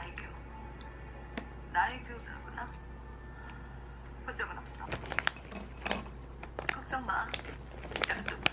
나이교. 나의교라구나 본 적은 없어. 걱정 마. 약속.